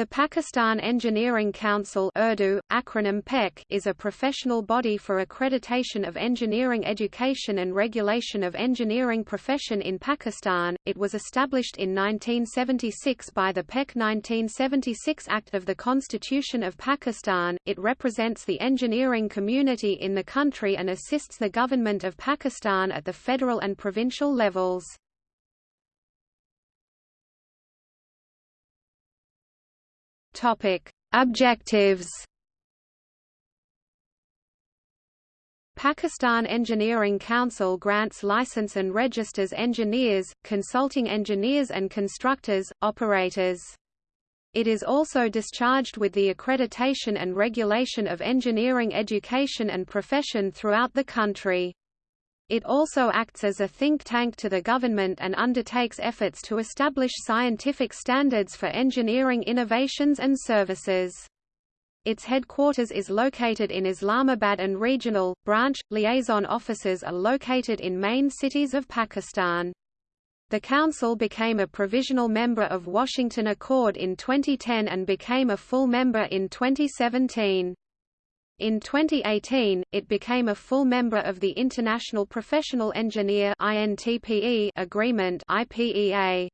The Pakistan Engineering Council Urdu, acronym PEC, is a professional body for accreditation of engineering education and regulation of engineering profession in Pakistan. It was established in 1976 by the PEC 1976 Act of the Constitution of Pakistan. It represents the engineering community in the country and assists the government of Pakistan at the federal and provincial levels. Topic: Objectives. Pakistan Engineering Council grants license and registers engineers, consulting engineers and constructors, operators. It is also discharged with the accreditation and regulation of engineering education and profession throughout the country. It also acts as a think tank to the government and undertakes efforts to establish scientific standards for engineering innovations and services. Its headquarters is located in Islamabad and regional, branch, liaison offices are located in main cities of Pakistan. The Council became a provisional member of Washington Accord in 2010 and became a full member in 2017. In 2018, it became a full member of the International Professional Engineer agreement IPEA.